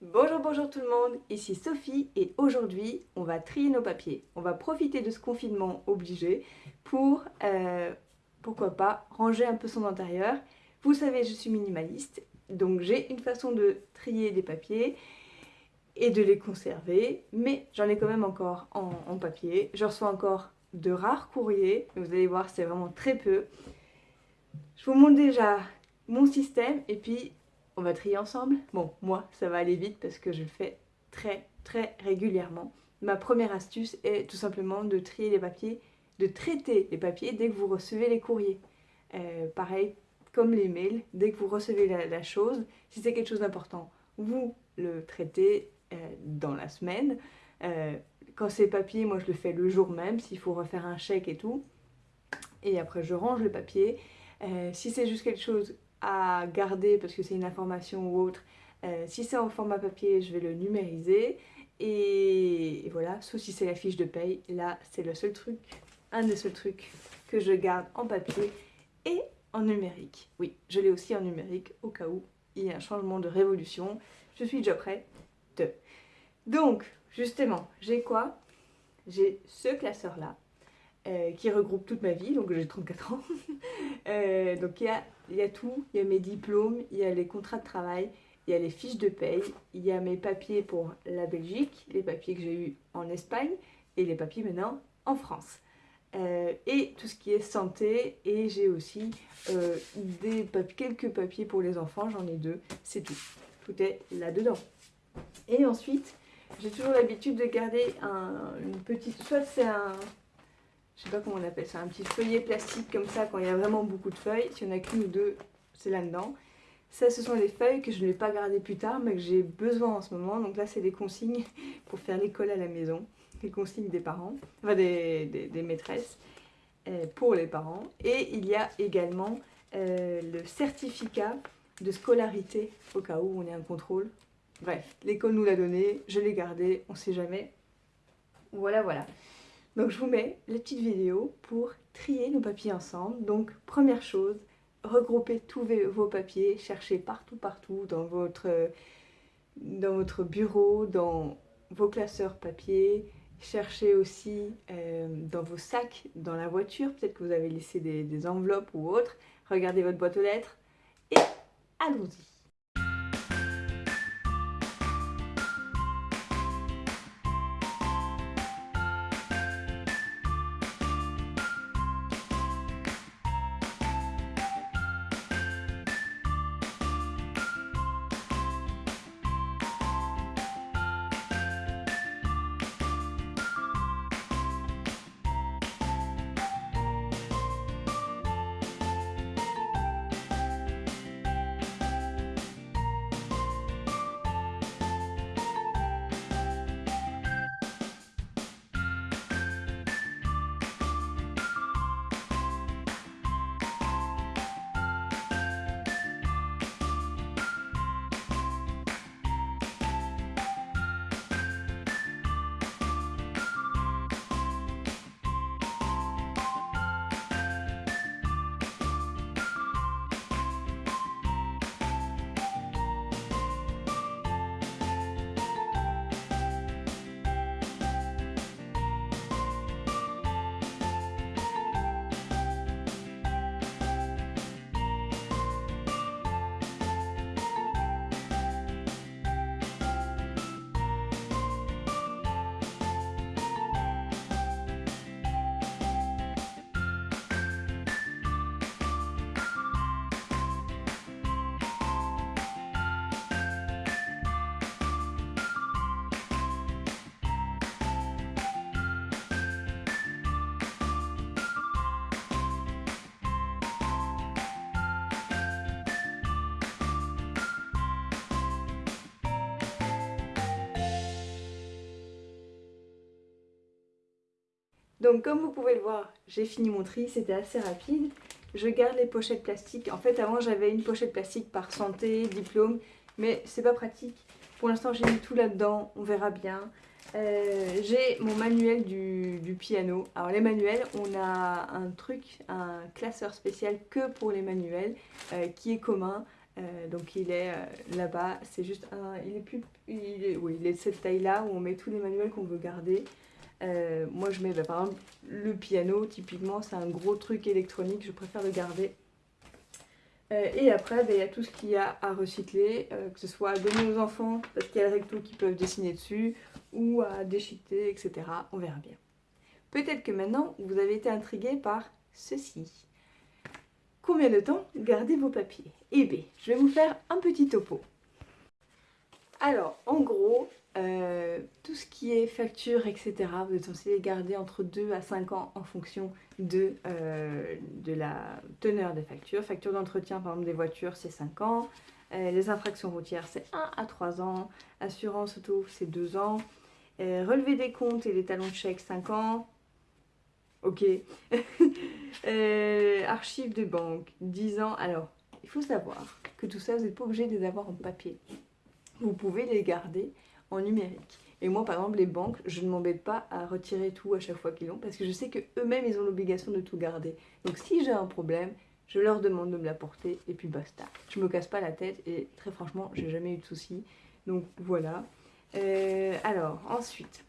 Bonjour, bonjour tout le monde, ici Sophie et aujourd'hui on va trier nos papiers. On va profiter de ce confinement obligé pour, euh, pourquoi pas, ranger un peu son intérieur. Vous savez, je suis minimaliste, donc j'ai une façon de trier des papiers et de les conserver, mais j'en ai quand même encore en, papier. Je reçois encore de rares courriers, vous allez voir c'est vraiment très peu. Je vous montre déjà mon système et puis on va trier ensemble. Bon, moi ça va aller vite parce que je le fais très très régulièrement. Ma première astuce est tout simplement de trier les papiers, de traiter les papiers dès que vous recevez les courriers. Euh, pareil, comme les mails, dès que vous recevez la, chose, si c'est quelque chose d'important, vous le traitez euh, dans la semaine. Euh, quand c'est papier, moi je le fais le jour même, s'il faut refaire un chèque et tout. Et après je range le papier. Si c'est juste quelque chose à garder parce que c'est une information ou autre, euh, si c'est en format papier, je vais le numériser. Et, voilà, sauf si c'est la fiche de paye, là c'est le seul truc, un des seuls trucs que je garde en papier et en numérique. Oui, je l'ai aussi en numérique au cas où il y a un changement de révolution. Je suis déjà prête. Donc, justement, j'ai quoi? J'ai ce classeur-là, euh, qui regroupe toute ma vie, donc j'ai 34 ans. Euh, donc il y a, y a tout, il y a mes diplômes, il y a les contrats de travail, il y a les fiches de paye, il y a mes papiers pour la Belgique, les papiers que j'ai eus en Espagne, et les papiers maintenant en France. Euh, et tout ce qui est santé, et j'ai aussi des quelques papiers pour les enfants, j'en ai deux, c'est tout. Tout est là-dedans. Et ensuite, j'ai toujours l'habitude de garder un, une petite... Soit c'est un... Je sais pas comment on appelle ça, un petit feuillet plastique comme ça quand il y a vraiment beaucoup de feuilles. S'il y en a qu'une ou deux, c'est là-dedans. Ça, ce sont des feuilles que je ne vais pas garder plus tard, mais que j'ai besoin en ce moment. Donc là, c'est des consignes pour faire l'école à la maison. Les consignes des parents, enfin des, des, maîtresses euh, pour les parents. Et il y a également euh, le certificat de scolarité au cas où on ait un contrôle Bref, l'école nous l'a donné, je l'ai gardé, on sait jamais. Voilà, voilà. Donc je vous mets la petite vidéo pour trier nos papiers ensemble. Donc première chose, regroupez tous vos papiers, cherchez partout, partout dans votre, dans votre bureau, dans vos classeurs papier. Cherchez aussi euh, dans vos sacs, dans la voiture, peut-être que vous avez laissé des enveloppes ou autre. Regardez votre boîte aux lettres et allons-y. Donc comme vous pouvez le voir, j'ai fini mon tri, c'était assez rapide. Je garde les pochettes plastiques. En fait, avant, j'avais une pochette plastique par santé, diplôme, mais c'est pas pratique. Pour l'instant, j'ai mis tout là-dedans, on verra bien. Euh, j'ai mon manuel du, piano. Alors les manuels, on a un truc, un classeur spécial que pour les manuels, euh, qui est commun. donc il est là-bas, c'est juste un, il est plus, il est de cette taille-là où on met tous les manuels qu'on veut garder. Moi je mets bah, par exemple le piano, typiquement c'est un gros truc électronique, je préfère le garder euh, et après, ben, il y a tout ce qu'il y a à recycler, euh, que ce soit à donner aux enfants, parce qu'il y a le recto qui peuvent dessiner dessus, ou à déchiqueter, etc. On verra bien. Peut-être que maintenant, vous avez été intrigué par ceci. Combien de temps gardez vos papiers? Eh bien, je vais vous faire un petit topo. Alors, en gros, euh, tout ce qui est facture, etc., vous êtes censé les garder entre 2 à 5 ans en fonction de, euh, de la teneur des factures. Facture d'entretien, par exemple, des voitures, c'est 5 ans. Euh, les infractions routières, c'est 1 à 3 ans. Assurance auto, c'est 2 ans. relever des comptes et les talons de chèque, 5 ans. Ok. archives de banque, 10 ans. Alors, il faut savoir que tout ça, vous n'êtes pas obligé de les avoir en papier. Vous pouvez les garder en numérique. Et moi, par exemple, les banques, je ne m'embête pas à retirer tout à chaque fois qu'ils l'ont parce que je sais qu'eux-mêmes, ils ont l'obligation de tout garder. Donc si j'ai un problème, je leur demande de me l'apporter et puis basta. Je me casse pas la tête et très franchement, j'ai jamais eu de soucis. Donc voilà. Euh, alors, ensuite,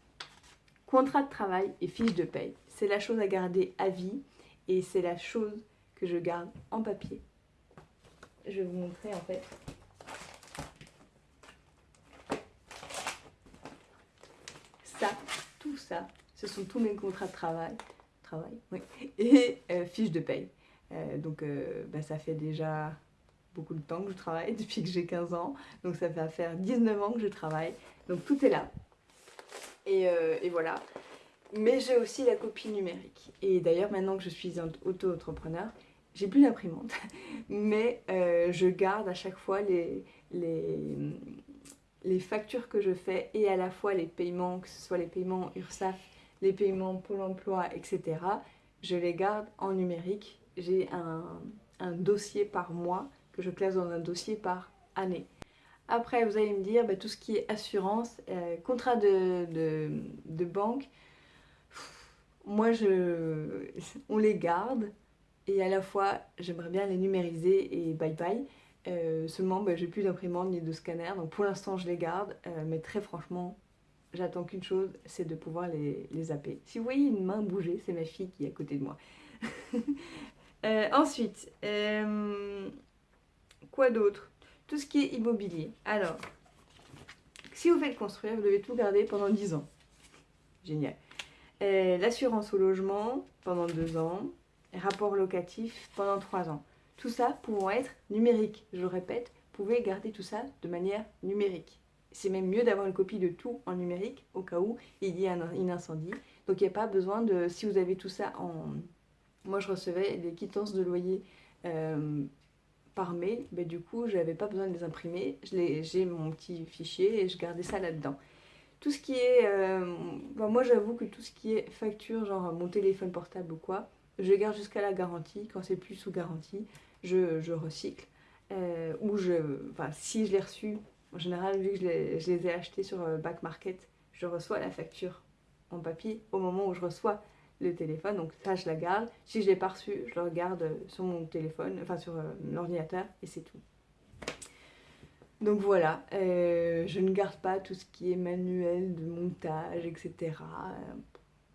contrat de travail et fiche de paye. C'est la chose à garder à vie et c'est la chose que je garde en papier. Je vais vous montrer en fait ça, tout ce sont tous mes contrats de travail, travail et euh, fiches de paye. Euh, donc euh, bah, ça fait déjà beaucoup de temps que je travaille, depuis que j'ai 15 ans. Donc ça fait faire 19 ans que je travaille. Donc tout est là. Et, voilà. Mais j'ai aussi la copie numérique. Et d'ailleurs, maintenant que je suis auto-entrepreneur, j'ai plus d'imprimante. Mais je garde à chaque fois les, les factures que je fais et à la fois les paiements, que ce soit les paiements URSAF, les paiements Pôle emploi, etc., je les garde en numérique. J'ai un, dossier par mois que je classe dans un dossier par année. Après, vous allez me dire, bah, tout ce qui est assurance, euh, contrat de, banque, moi, je, on les garde et à la fois, j'aimerais bien les numériser et bye bye. Euh, seulement, bah, j'ai plus d'imprimante ni de scanner, donc pour l'instant je les garde, euh, mais très franchement, j'attends qu'une chose, c'est de pouvoir les, zapper. Si vous voyez une main bouger, c'est ma fille qui est à côté de moi. Euh, ensuite, quoi d'autre? Tout ce qui est immobilier. Alors, si vous faites construire, vous devez tout garder pendant 10 ans. Génial. L'assurance au logement pendant 2 ans. Rapport locatif pendant 3 ans. Tout ça pouvant être numérique. Je répète, vous pouvez garder tout ça de manière numérique. C'est même mieux d'avoir une copie de tout en numérique au cas où il y a un, incendie. Donc il n'y a pas besoin de... Si vous avez tout ça en... Moi je recevais des quittances de loyer euh, par mail, mais du coup je n'avais pas besoin de les imprimer. J'ai mon petit fichier et je gardais ça là-dedans. Tout ce qui est... Euh, moi j'avoue que tout ce qui est facture, genre mon téléphone portable ou quoi, je garde jusqu'à la garantie. Quand c'est plus sous garantie, je, recycle. Euh, ou je, enfin, si je l'ai reçu, en général, vu que je les, ai achetés sur euh, Back Market, je reçois la facture en papier au moment où je reçois le téléphone. Donc ça, je la garde. Si je l'ai pas reçu, je le regarde sur mon téléphone, enfin sur euh, l'ordinateur, et c'est tout. Donc voilà, je ne garde pas tout ce qui est manuel de montage, etc.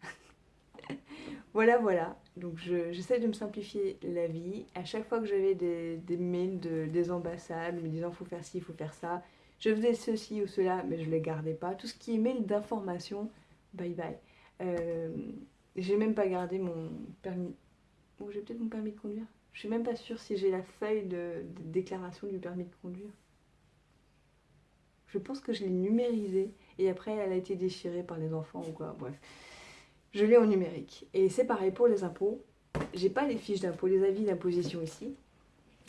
Voilà, voilà. Donc j'essaie de me simplifier la vie. À chaque fois que j'avais des, mails de, des ambassades me disant faut faire ci, faut faire ça, je faisais ceci ou cela, mais je ne les gardais pas. Tout ce qui est mail d'information, bye bye. Euh, j'ai même pas gardé mon permis. Ou j'ai peut-être mon permis de conduire. Je suis même pas sûre si j'ai la feuille de, de, déclaration du permis de conduire. Je pense que je l'ai numérisée et après elle a été déchirée par les enfants ou quoi. Bref je l'ai en numérique. Et c'est pareil pour les impôts. J'ai pas les fiches d'impôts, les avis d'imposition ici,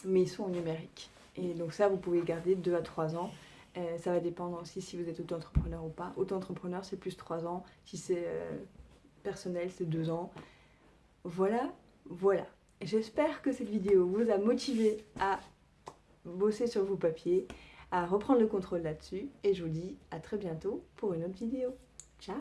mais ils sont en numérique. Et donc ça, vous pouvez garder 2 à 3 ans. Euh, ça va dépendre aussi si vous êtes auto-entrepreneur ou pas. Auto-entrepreneur, c'est plus 3 ans. Si c'est euh, personnel, c'est 2 ans. Voilà, voilà. J'espère que cette vidéo vous a motivé à bosser sur vos papiers, à reprendre le contrôle là-dessus. Et je vous dis à très bientôt pour une autre vidéo. Ciao